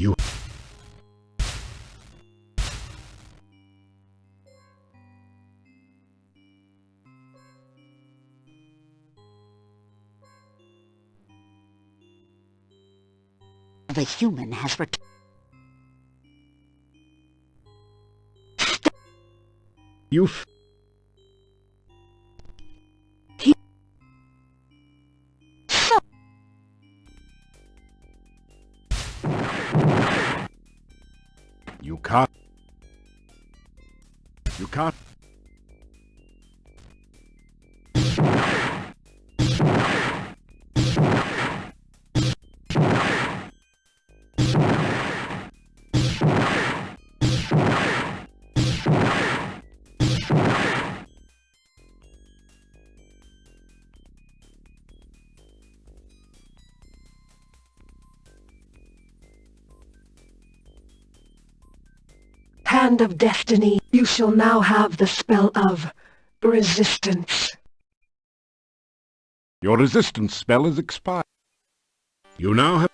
You... The human has returned. You... f- You can't... You can't... Hand of Destiny, you shall now have the spell of resistance. Your resistance spell is expired. You now have...